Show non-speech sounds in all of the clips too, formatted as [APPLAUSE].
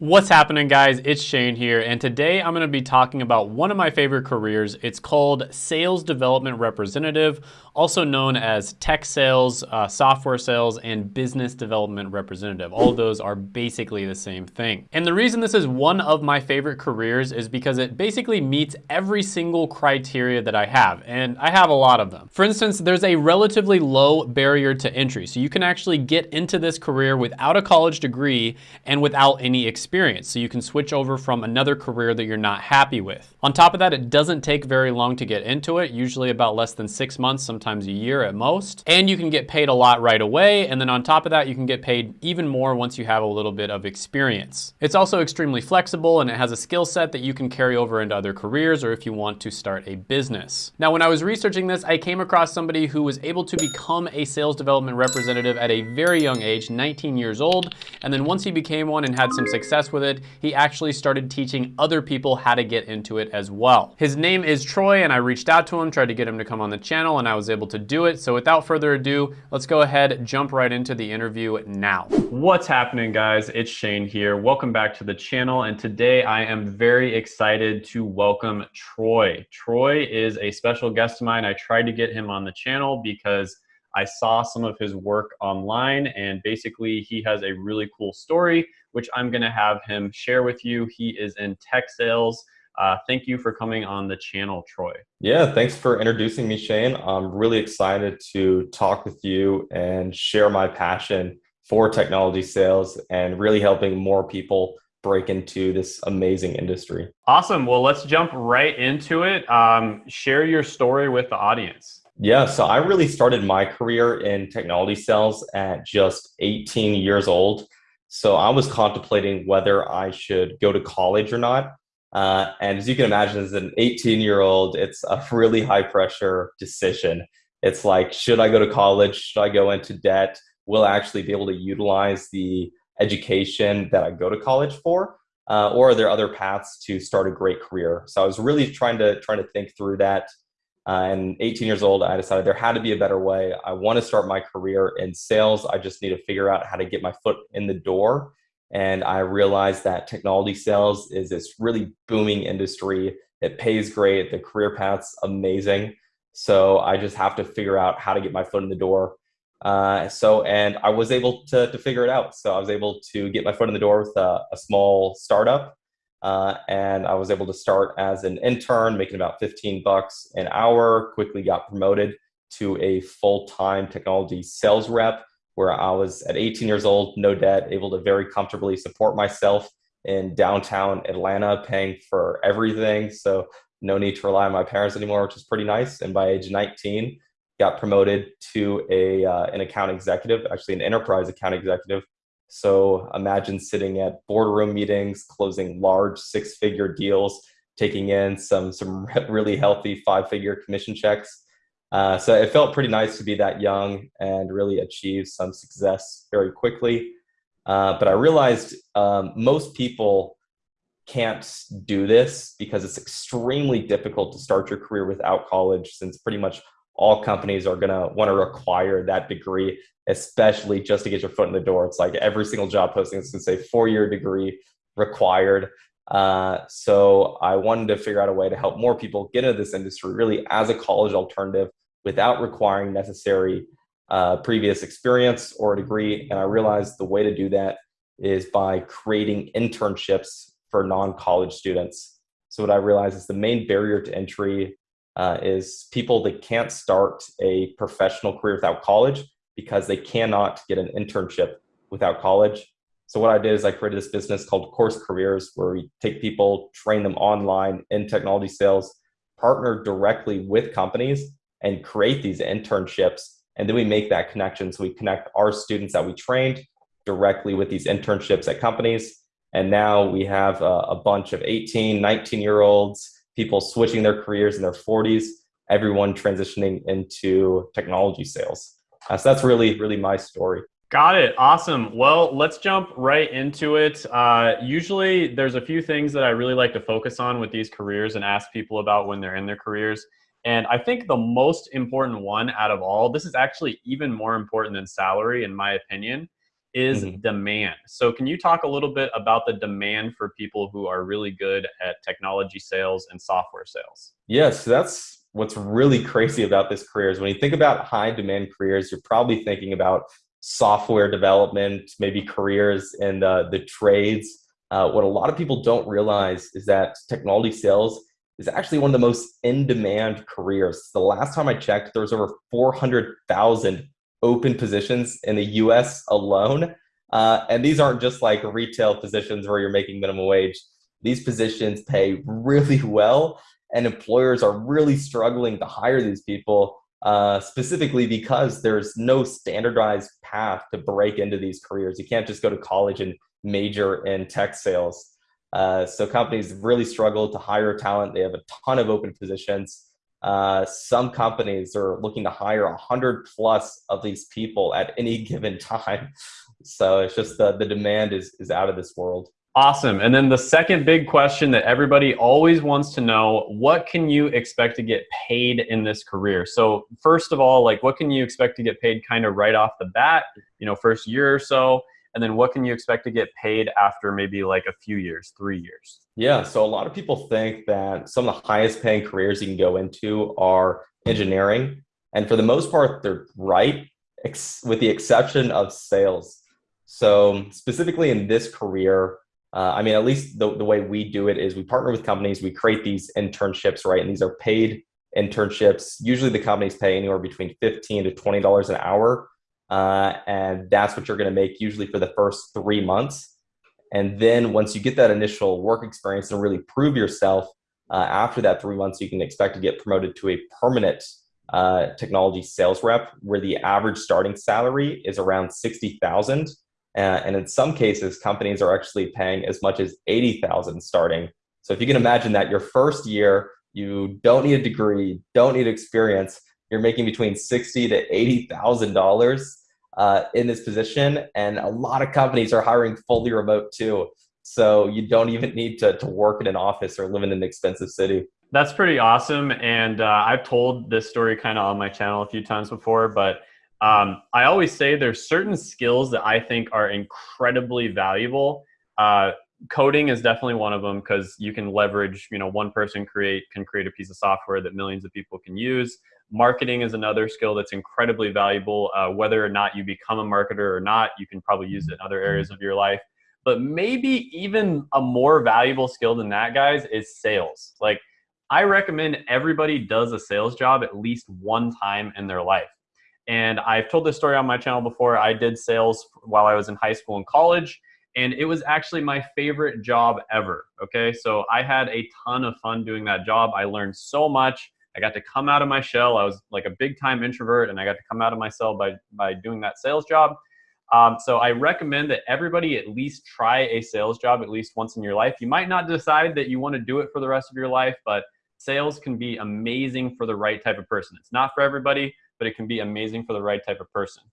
What's happening guys? It's Shane here and today I'm going to be talking about one of my favorite careers. It's called Sales Development Representative, also known as Tech Sales, uh, Software Sales, and Business Development Representative. All those are basically the same thing. And the reason this is one of my favorite careers is because it basically meets every single criteria that I have, and I have a lot of them. For instance, there's a relatively low barrier to entry, so you can actually get into this career without a college degree and without any experience experience, so you can switch over from another career that you're not happy with. On top of that, it doesn't take very long to get into it, usually about less than six months, sometimes a year at most. And you can get paid a lot right away, and then on top of that, you can get paid even more once you have a little bit of experience. It's also extremely flexible, and it has a skill set that you can carry over into other careers or if you want to start a business. Now, when I was researching this, I came across somebody who was able to become a sales development representative at a very young age, 19 years old, and then once he became one and had some success with it, he actually started teaching other people how to get into it as well. His name is Troy and I reached out to him, tried to get him to come on the channel and I was able to do it. So without further ado, let's go ahead, jump right into the interview now. What's happening guys? It's Shane here. Welcome back to the channel. And today I am very excited to welcome Troy. Troy is a special guest of mine. I tried to get him on the channel because I saw some of his work online and basically he has a really cool story which I'm going to have him share with you. He is in tech sales. Uh, thank you for coming on the channel, Troy. Yeah, thanks for introducing me, Shane. I'm really excited to talk with you and share my passion for technology sales and really helping more people break into this amazing industry. Awesome. Well, let's jump right into it. Um, share your story with the audience. Yeah, so I really started my career in technology sales at just 18 years old. So I was contemplating whether I should go to college or not. Uh, and as you can imagine, as an 18 year old, it's a really high pressure decision. It's like, should I go to college? Should I go into debt? Will I actually be able to utilize the education that I go to college for? Uh, or are there other paths to start a great career? So I was really trying to trying to think through that uh, and 18 years old, I decided there had to be a better way. I want to start my career in sales. I just need to figure out how to get my foot in the door. And I realized that technology sales is this really booming industry. It pays great. The career path's amazing. So I just have to figure out how to get my foot in the door. Uh, so, and I was able to, to figure it out. So I was able to get my foot in the door with a, a small startup uh, and I was able to start as an intern, making about 15 bucks an hour, quickly got promoted to a full-time technology sales rep where I was at 18 years old, no debt, able to very comfortably support myself in downtown Atlanta, paying for everything. So no need to rely on my parents anymore, which is pretty nice. And by age 19, got promoted to a uh, an account executive, actually an enterprise account executive so imagine sitting at boardroom meetings, closing large six-figure deals, taking in some some [LAUGHS] really healthy five-figure commission checks. Uh, so it felt pretty nice to be that young and really achieve some success very quickly. Uh, but I realized um, most people can't do this because it's extremely difficult to start your career without college since pretty much all companies are going to want to require that degree, especially just to get your foot in the door. It's like every single job posting is going to say four-year degree required. Uh, so I wanted to figure out a way to help more people get into this industry really as a college alternative without requiring necessary uh, previous experience or a degree. And I realized the way to do that is by creating internships for non-college students. So what I realized is the main barrier to entry uh, is people that can't start a professional career without college because they cannot get an internship without college. So what I did is I created this business called Course Careers where we take people, train them online in technology sales, partner directly with companies and create these internships. And then we make that connection. So we connect our students that we trained directly with these internships at companies. And now we have a, a bunch of 18, 19 year olds people switching their careers in their 40s, everyone transitioning into technology sales. Uh, so that's really, really my story. Got it. Awesome. Well, let's jump right into it. Uh, usually, there's a few things that I really like to focus on with these careers and ask people about when they're in their careers. And I think the most important one out of all, this is actually even more important than salary, in my opinion, is mm-hmm. demand. So, can you talk a little bit about the demand for people who are really good at technology sales and software sales? Yes, that's what's really crazy about this career is when you think about high demand careers, you're probably thinking about software development, maybe careers in the, the trades. Uh, what a lot of people don't realize is that technology sales is actually one of the most in demand careers. The last time I checked, there was over 400,000 open positions in the US alone. Uh, and these aren't just like retail positions where you're making minimum wage. These positions pay really well, and employers are really struggling to hire these people, uh, specifically because there's no standardized path to break into these careers. You can't just go to college and major in tech sales. Uh, so companies really struggle to hire talent. They have a ton of open positions. Uh, some companies are looking to hire a 100 plus of these people at any given time. [LAUGHS] So it's just the, the demand is, is out of this world. Awesome. And then the second big question that everybody always wants to know, what can you expect to get paid in this career? So first of all, like what can you expect to get paid kind of right off the bat, you know, first year or so? And then what can you expect to get paid after maybe like a few years, three years? Yeah, so a lot of people think that some of the highest paying careers you can go into are engineering. And for the most part, they're right, with the exception of sales. So, specifically in this career, uh, I mean, at least the, the way we do it is we partner with companies, we create these internships, right? And these are paid internships. Usually the companies pay anywhere between 15 to $20 an hour uh, and that's what you're going to make usually for the first three months. And then once you get that initial work experience and really prove yourself, uh, after that three months, you can expect to get promoted to a permanent uh, technology sales rep, where the average starting salary is around sixty thousand, uh, and in some cases, companies are actually paying as much as eighty thousand starting. So if you can imagine that your first year, you don't need a degree, don't need experience, you're making between sixty to eighty thousand uh, dollars in this position, and a lot of companies are hiring fully remote too. So you don't even need to, to work in an office or live in an expensive city. That's pretty awesome, and uh, I've told this story kind of on my channel a few times before, but. Um, I always say there's certain skills that I think are incredibly valuable. Uh, coding is definitely one of them because you can leverage you know one person create can create a piece of software that millions of people can use Marketing is another skill that's incredibly valuable. Uh, whether or not you become a marketer or not, you can probably use it in other areas of your life. But maybe even a more valuable skill than that, guys, is sales. Like, I recommend everybody does a sales job at least one time in their life. And I've told this story on my channel before. I did sales while I was in high school and college, and it was actually my favorite job ever. Okay, so I had a ton of fun doing that job. I learned so much. I got to come out of my shell. I was like a big time introvert, and I got to come out of my cell by by doing that sales job. Um, so I recommend that everybody at least try a sales job at least once in your life. You might not decide that you want to do it for the rest of your life, but sales can be amazing for the right type of person. It's not for everybody, but it can be amazing for the right type of person.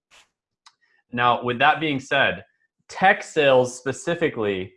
Now, with that being said, tech sales specifically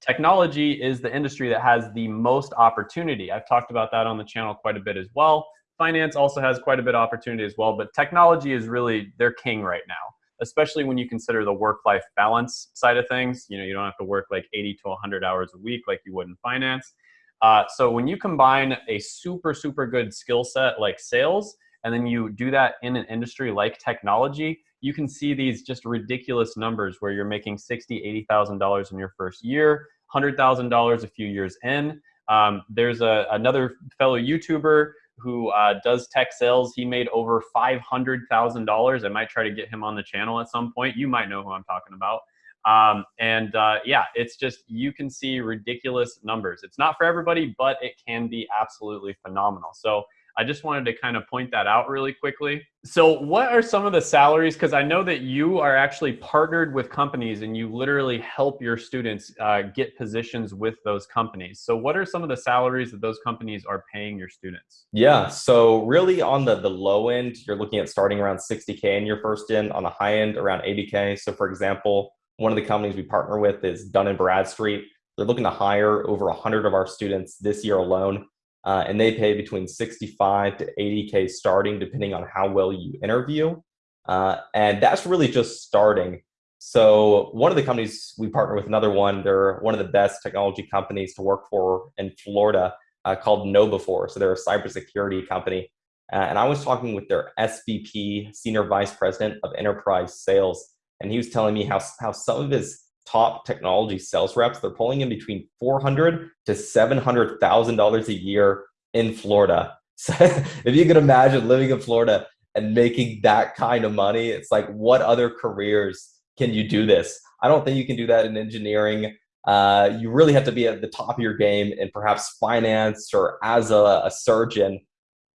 Technology is the industry that has the most opportunity. I've talked about that on the channel quite a bit as well. Finance also has quite a bit of opportunity as well, but technology is really their king right now, especially when you consider the work-life balance side of things. You know, you don't have to work like 80 to 100 hours a week like you would in finance. Uh, so when you combine a super, super good skill set like sales, and then you do that in an industry like technology, you can see these just ridiculous numbers where you're making sixty, eighty thousand dollars in your first year, hundred thousand dollars a few years in. Um, there's a, another fellow YouTuber who uh, does tech sales. He made over five hundred thousand dollars. I might try to get him on the channel at some point. You might know who I'm talking about. Um, and uh, yeah, it's just you can see ridiculous numbers. It's not for everybody, but it can be absolutely phenomenal. So I just wanted to kind of point that out really quickly. So, what are some of the salaries? Because I know that you are actually partnered with companies and you literally help your students uh, get positions with those companies. So, what are some of the salaries that those companies are paying your students? Yeah. So, really, on the, the low end, you're looking at starting around 60K in your first in, on the high end, around 80K. So, for example, one of the companies we partner with is Dun and Bradstreet. They're looking to hire over 100 of our students this year alone uh, and they pay between 65 to 80k starting depending on how well you interview uh, and that's really just starting So one of the companies we partner with another one, they're one of the best technology companies to work for in Florida uh, called KnowBe4. So they're a cybersecurity company. Uh, and I was talking with their SVP, Senior Vice President of Enterprise Sales, and he was telling me how, how some of his top technology sales reps, they're pulling in between 400 to $700,000 a year in Florida. [LAUGHS] So if you can imagine living in Florida and making that kind of money, it's like, what other careers can you do this? I don't think you can do that in engineering. Uh, you really have to be at the top of your game in perhaps finance or as a, a surgeon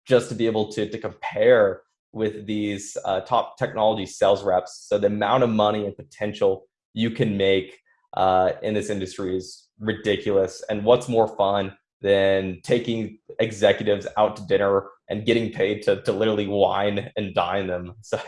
just to be able to, to compare with these uh, top technology sales reps. So the amount of money and potential you can make uh, in this industry is ridiculous. And what's more fun than taking executives out to dinner and getting paid to, to literally wine and dine them. [LAUGHS] So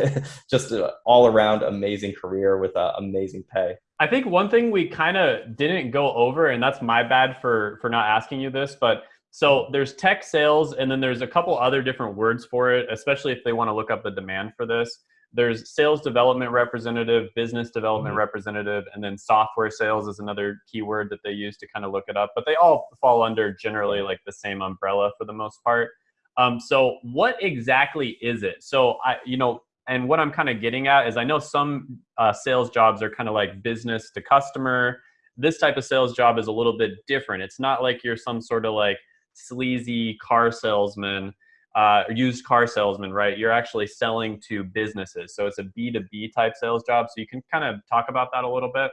just all around amazing career with uh, amazing pay. I think one thing we kind of didn't go over, and that's my bad for for not asking you this, but so there's tech sales, and then there's a couple other different words for it, especially if they want to look up the demand for this. There's sales development representative, business development mm-hmm. representative, and then software sales is another keyword that they use to kind of look it up. But they all fall under generally like the same umbrella for the most part. Um, so what exactly is it? So I, you know, and what I'm kind of getting at is I know some uh, sales jobs are kind of like business to customer. This type of sales job is a little bit different. It's not like you're some sort of like sleazy car salesman, uh, used car salesman, right? You're actually selling to businesses. So it's a B2B type sales job. So you can kind of talk about that a little bit.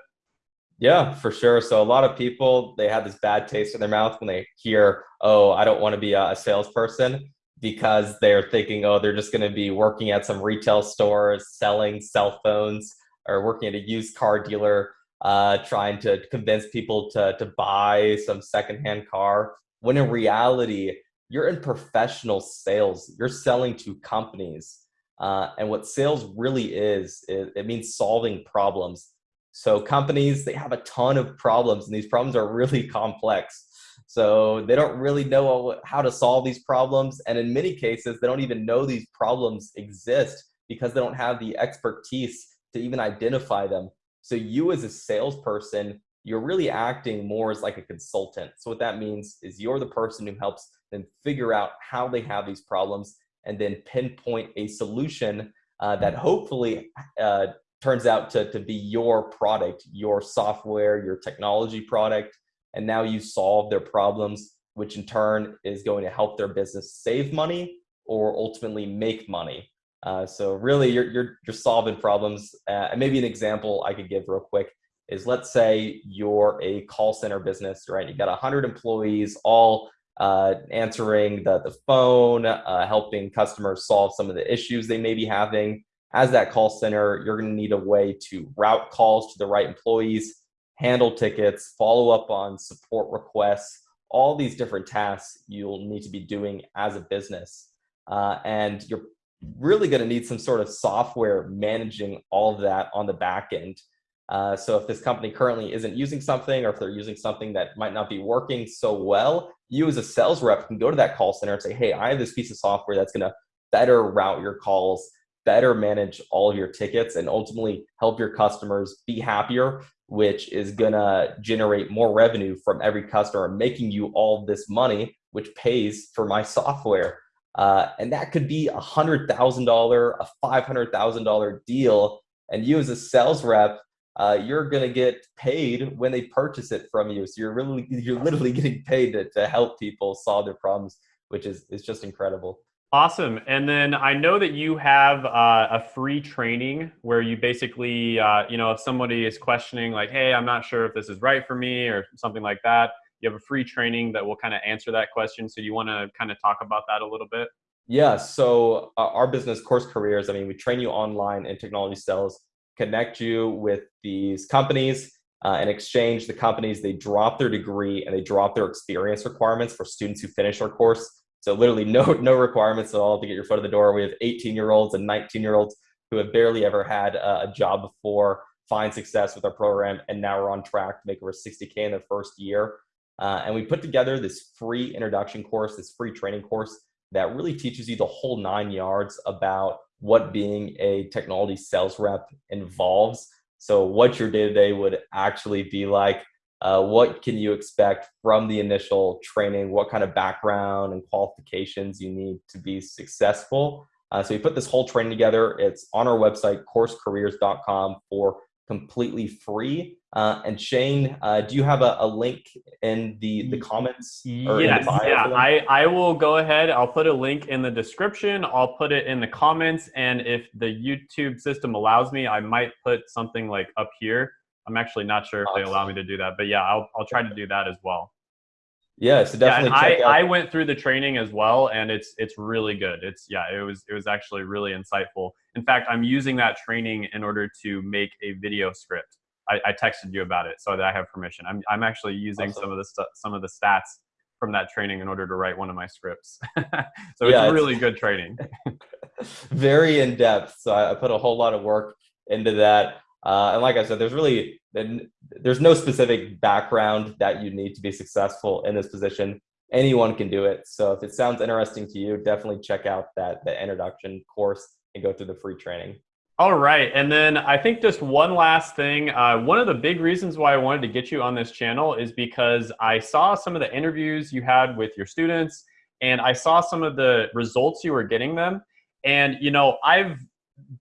Yeah, for sure. So a lot of people they have this bad taste in their mouth when they hear, "Oh, I don't want to be a salesperson." because they're thinking, oh, they're just going to be working at some retail stores selling cell phones or working at a used car dealer uh, trying to convince people to, to buy some secondhand car. When in reality, you're in professional sales. You're selling to companies. Uh, and what sales really is, is, it means solving problems. So companies, they have a ton of problems and these problems are really [LAUGHS] complex. So they don't really know how to solve these problems. And in many cases, they don't even know these problems exist because they don't have the expertise to even identify them. So you as a salesperson, you're really acting more as like a consultant. So what that means is you're the person who helps them figure out how they have these problems and then pinpoint a solution uh, that hopefully uh, turns out to, to be your product, your software, your technology product, and now you solve their problems, which in turn is going to help their business save money or ultimately make money. Uh, so really, you're, you're, you're solving problems. Uh, and maybe an example I could give real quick is let's say you're a call center business, right? You've got 100 employees all uh, answering the, the phone, uh, helping customers solve some of the issues they may be having. As that call center, you're going to need a way to route calls to the right employees handle tickets, follow up on support requests, all these different tasks you'll need to be doing as a business. Uh, and you're really going to need some sort of software managing all of that on the back end. Uh, so if this company currently isn't using something or if they're using something that might not be working so well, you as a sales rep can go to that call center and say, hey, I have this piece of software that's going to better route your calls, better manage all of your tickets, and ultimately help your customers be happier which is gonna generate more revenue from every customer, making you all this money, which pays for my software. Uh, and that could be a hundred thousand dollar, a five hundred thousand dollar deal. And you as a sales rep, uh, you're gonna get paid when they purchase it from you. So you're really, you're literally [LAUGHS] getting paid to, to help people solve their problems, which is is just incredible. Awesome. And then I know that you have uh, a free training where you basically, uh, you know, if somebody is questioning, like, hey, I'm not sure if this is right for me or something like that, you have a free training that will kind of answer that question. So you want to kind of talk about that a little bit? Yeah. So uh, our business course careers, I mean, we train you online in technology sales, connect you with these companies. Uh, in exchange, the companies they drop their degree and they drop their experience requirements for students who finish our course so literally [LAUGHS] no no requirements at all to get your foot in the door. We have 18 year olds and 19 year olds who have barely ever had a, job before find success with our program, and now we're on track to make over 60k in the first year. Uh, and we put together this free introduction course, this free training course that really teaches you the whole nine yards about what being a technology sales rep involves. So, what your day to day would actually be like. Uh, what can you expect from the initial training? What kind of background and qualifications you need to be successful? Uh, so we put this whole training together. It's on our website, coursecareers.com, for completely free. Uh, and Shane, uh, do you have a, a, link in the, the comments? yes, the yeah. I, I will go ahead. I'll put a link in the description. I'll put it in the comments. And if the YouTube system allows me, I might put something like up here. I'm actually not sure if awesome. they allow me to do that, but yeah, I'll, I'll try to do that as well. Yeah, so definitely. Yeah, I, I went through the training as well, and it's it's really good. It's yeah, it was it was actually really insightful. In fact, I'm using that training in order to make a video script. I, I texted you about it so that I have permission. I'm I'm actually using awesome. some of the stu- some of the stats from that training in order to write one of my scripts. [LAUGHS] so yeah, it's really it's, good training. [LAUGHS] very in depth. So I, I put a whole lot of work into that. Uh, and like I said, there's really there's no specific background that you need to be successful in this position. Anyone can do it. So if it sounds interesting to you, definitely check out that the introduction course and go through the free training. All right, and then I think just one last thing. Uh, one of the big reasons why I wanted to get you on this channel is because I saw some of the interviews you had with your students, and I saw some of the results you were getting them. And you know, I've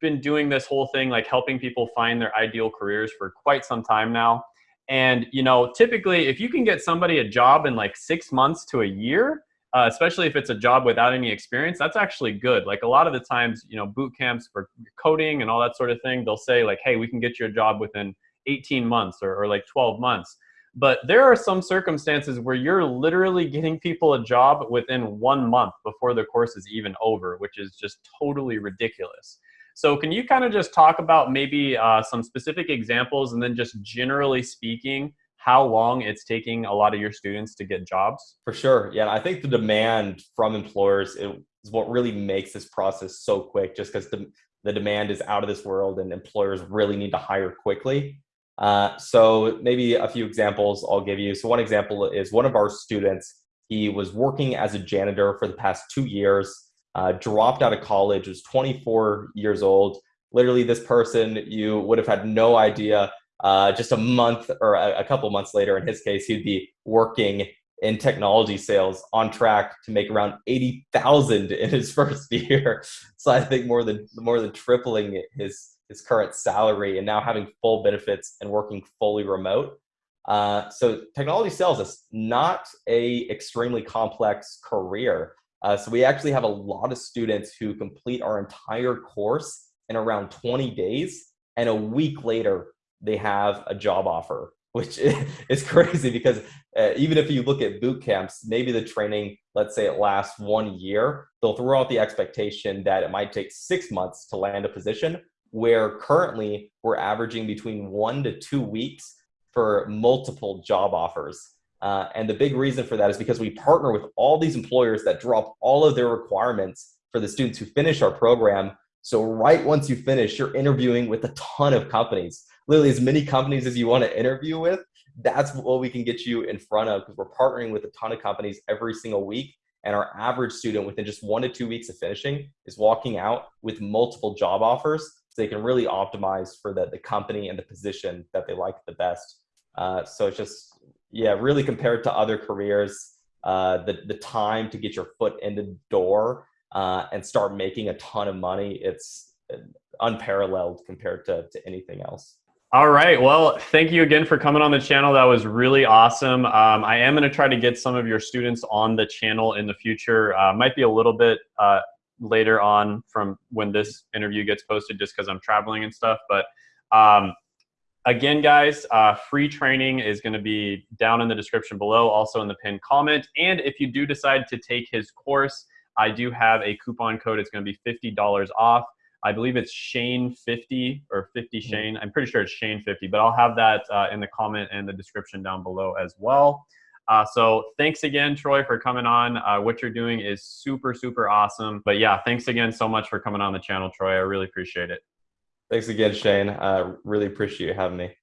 been doing this whole thing like helping people find their ideal careers for quite some time now. And you know, typically if you can get somebody a job in like 6 months to a year, uh, especially if it's a job without any experience, that's actually good. Like a lot of the times, you know, boot camps for coding and all that sort of thing, they'll say like, "Hey, we can get you a job within 18 months or, or like 12 months." But there are some circumstances where you're literally [LAUGHS] getting people a job within one month before the course is even over, which is just totally ridiculous. So can you kind of just talk about maybe uh, some specific examples and then just generally speaking, how long it's taking a lot of your students to get jobs? For sure. Yeah. I think the demand from employers is what really makes this process so quick just because the, the demand is out of this world and employers really need to hire quickly. Uh, so maybe a few examples I'll give you. So one example is one of our students, he was working as a janitor for the past two years uh, dropped out of college, was 24 years old. Literally, this person you would have had no idea. Uh, just a month or a, a couple months later, in his case, he'd be working in technology sales on track to make around 80,000 in his [LAUGHS] first year. So I think more than more than tripling his his current salary and now having full benefits and working fully remote. Uh, so technology sales is not a extremely complex career. Uh, so we actually have a lot of students who complete our entire course in around 20 days, and a week later they have a job offer, [LAUGHS] which is crazy because uh, even if you look at boot camps, maybe the training, let's say it lasts one year, they'll throw out the expectation that it might take six months to land a position, where currently we're averaging between one to two weeks for multiple job offers. Uh, and the big reason for that is because we partner with all these employers that drop all of their requirements for the students who finish our program. So right once you finish, you're interviewing with a ton of companies, literally as many companies as you want to interview with. That's what we can get you in front of because we're partnering with a ton of companies every single week. And our average student within just one to two weeks of finishing is walking out with multiple job offers so they can really optimize for the, the company and the position that they like the best. Uh, so it's just yeah, really compared to other careers, uh, the the time to get your foot in the door uh, and start making a ton of money, it's unparalleled compared to, to anything else. All right. Well, thank you again for coming on the channel. That was really awesome. Um, I am going to try to get some of your students on the channel in the future. Uh, might be a little bit uh, later on from when this interview gets posted just because I'm traveling and stuff. But um, Again, guys, uh, free training is going to be down in the description below, also in the pinned comment. And if you do decide to take his course, I do have a coupon code. It's going to be $50 off. I believe it's Shane50 or 50 mm-hmm. Shane. I'm pretty sure it's Shane50, but I'll have that uh, in the comment and the description down below as well. Uh, so thanks again, Troy, for coming on. Uh, what you're doing is super, super awesome. But yeah, thanks again so much for coming on the channel, Troy. I really appreciate it. Thanks again, Shane. Uh, really appreciate you having me.